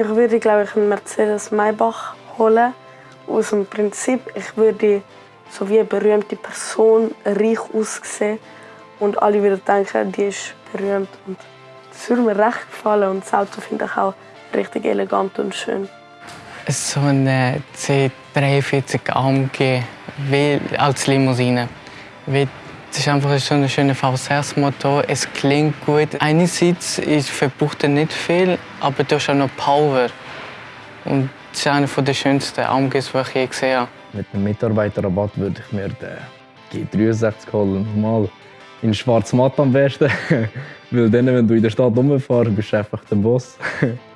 Ich würde, glaube ich, einen Mercedes Maybach holen. Aus dem Prinzip, ich würde so wie eine berühmte Person reich aussehen und alle würden denken, die ist berühmt. Und das würde mir recht gefallen und das Auto finde ich auch richtig elegant und schön. So eine C43 AMG als Limousine. Es ist einfach so ein schöner V6-Motor. Es klingt gut. Einerseits verbraucht er nicht viel, aber du hast auch noch Power. Und das ist einer der schönsten AMGs, die ich je gesehen habe. Mit einem Mitarbeiterrabatt würde ich mir den G63 holen. Mal in schwarz matt am besten. Weil dann, wenn du in der Stadt rumfährst, bist du einfach der Boss.